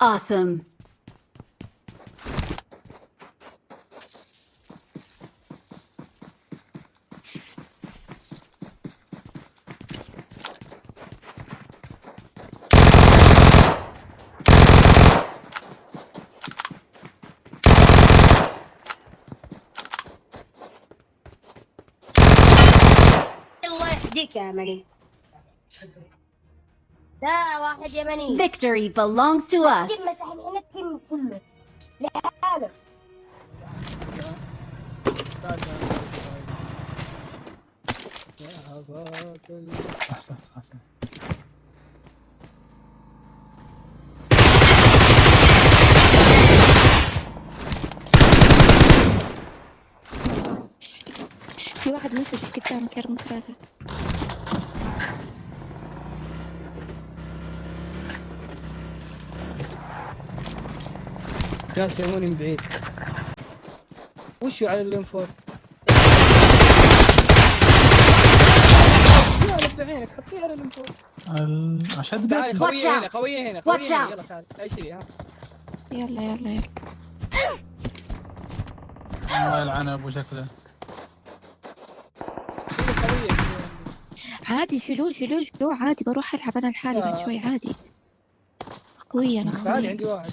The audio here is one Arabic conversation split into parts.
Awesome. الله يهديك يا يمني لا واحد يمني. Victory belongs to us. كله أحسن أحسن في واحد مسج قدامك يا رقم ثلاثة ناس يموني من بعيد. وشو على الانفور يلا بعينك حطيه على الانفور ال- عشان تعال خويه هنا. خويه هنا. خويه هنا. يلا تعال اي شيء ها يلا يلا يلا. الله يلعنه أبو شكله. عادي شيلوه شيلوه شيلوه عادي بروح ألعب أنا لحالي بعد آه. شوي عادي. قوية أنا تعال قوية عندي واحد.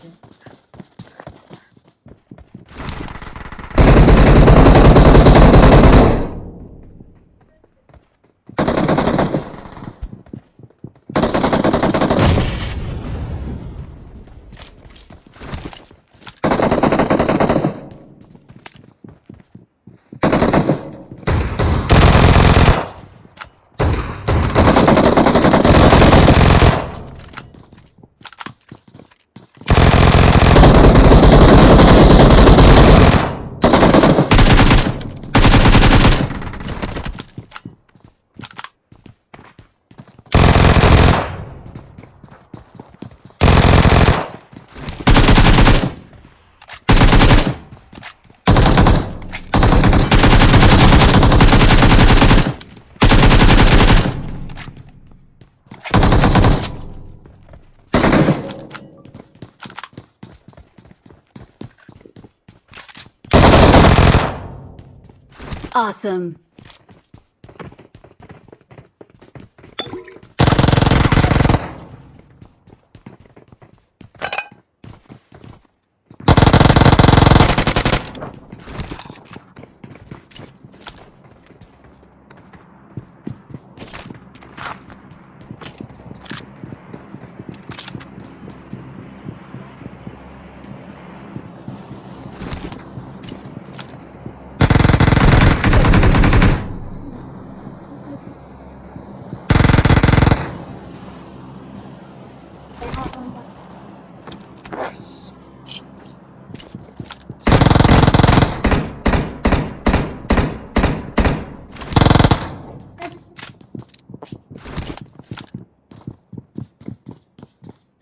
Awesome.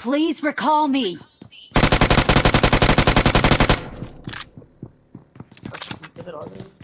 Please recall me. Help!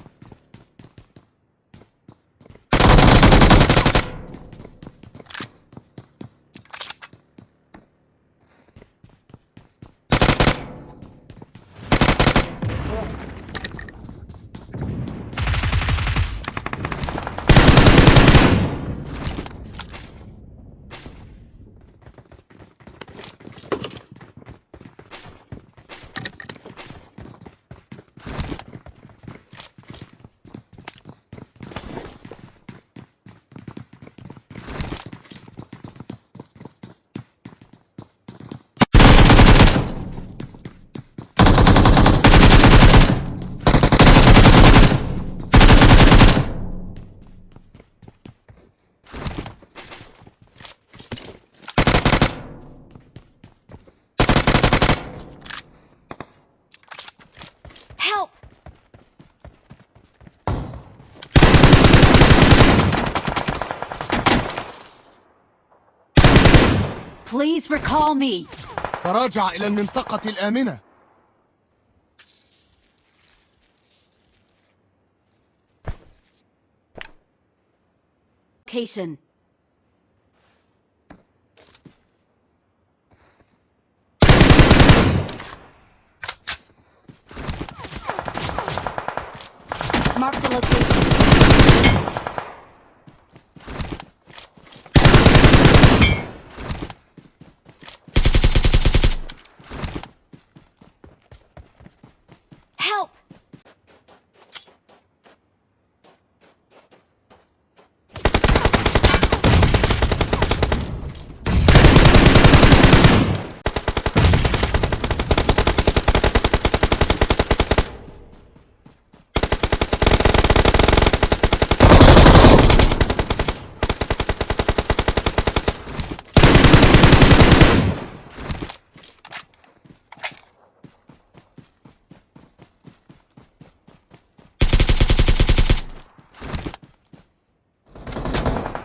Please recall me. تراجع إلى المنطقة الآمنة Location.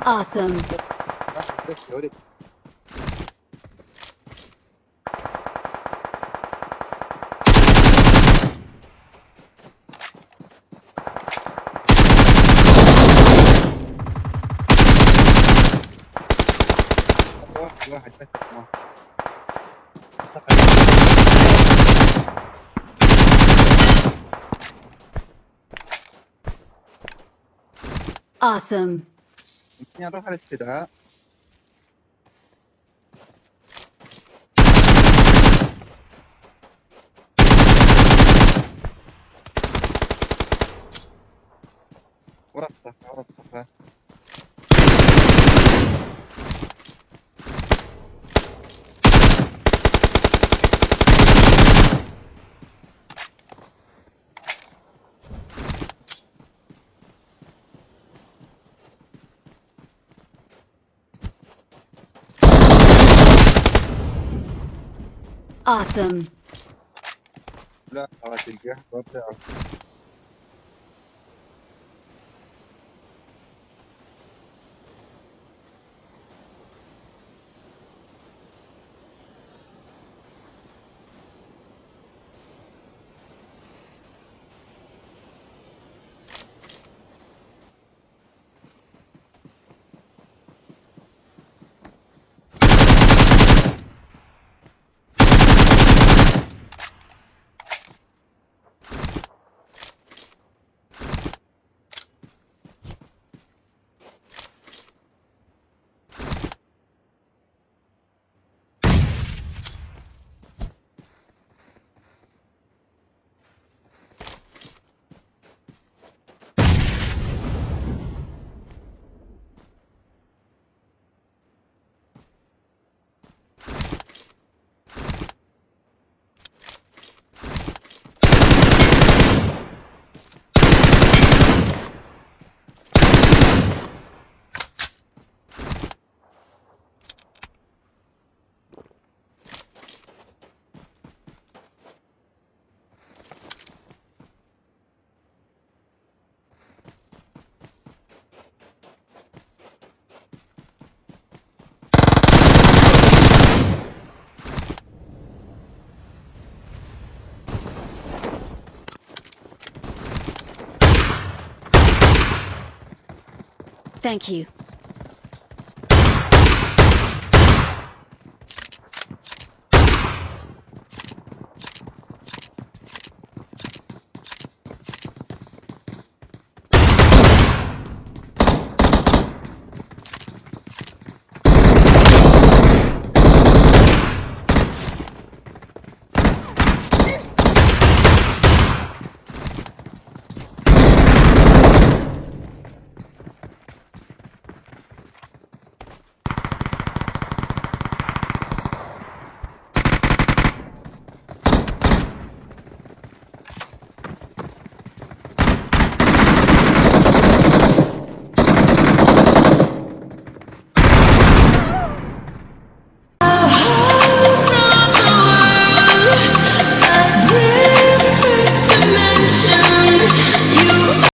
Awesome. واحد بس Awesome. ممكن نروح على الاستدعاء ورا الصفا Awesome.